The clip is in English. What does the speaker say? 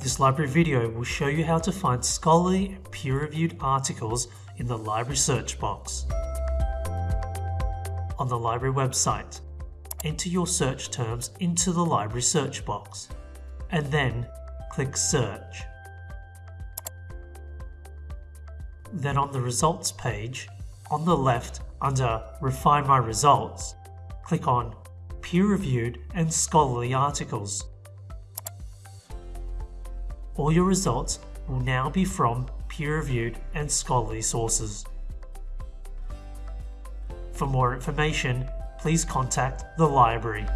This library video will show you how to find scholarly and peer-reviewed articles in the library search box. On the library website, enter your search terms into the library search box, and then click Search. Then on the results page, on the left under Refine My Results, click on Peer-Reviewed and Scholarly Articles. All your results will now be from peer-reviewed and scholarly sources. For more information, please contact the library.